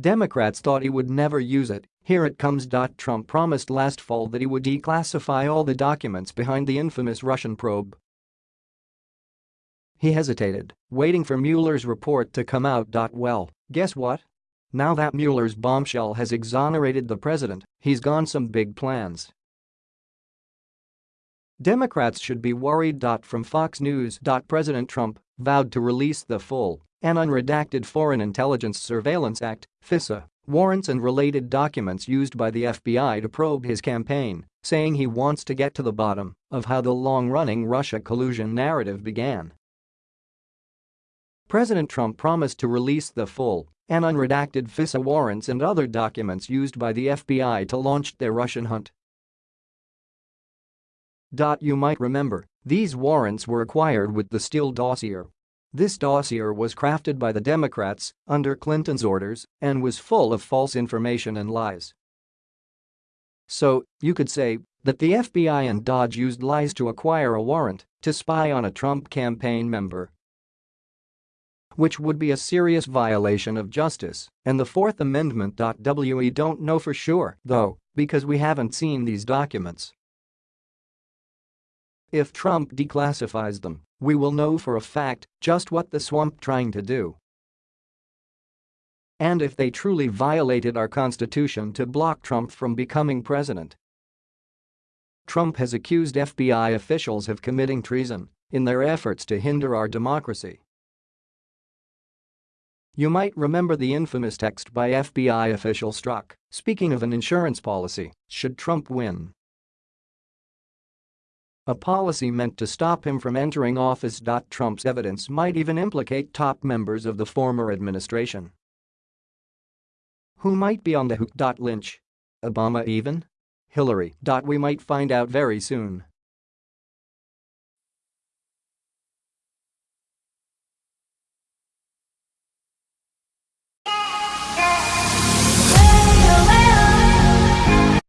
Democrats thought he would never use it, here it comes. Trump promised last fall that he would declassify all the documents behind the infamous Russian probe. He hesitated, waiting for Mueller's report to come out. Well, guess what? Now that Mueller's bombshell has exonerated the president, he's gone some big plans. Democrats should be worried. From Fox News. President Trump vowed to release the full and unredacted Foreign Intelligence Surveillance Act, FISA, warrants and related documents used by the FBI to probe his campaign, saying he wants to get to the bottom of how the long-running Russia collusion narrative began. President Trump promised to release the full and unredacted FISA warrants and other documents used by the FBI to launch their Russian hunt. You might remember, these warrants were acquired with the Steele dossier this dossier was crafted by the Democrats under Clinton's orders and was full of false information and lies. So, you could say that the FBI and DOJ used lies to acquire a warrant to spy on a Trump campaign member. Which would be a serious violation of justice and the Fourth Amendment. We don't know for sure, though, because we haven't seen these documents. If Trump declassifies them, we will know for a fact just what the swamp trying to do. And if they truly violated our constitution to block Trump from becoming president. Trump has accused FBI officials of committing treason in their efforts to hinder our democracy. You might remember the infamous text by FBI official Strzok, speaking of an insurance policy, should Trump win. A policy meant to stop him from entering office. Trump's evidence might even implicate top members of the former administration. Who might be on the hook? Lynch? Obama even? Hillary. We might find out very soon.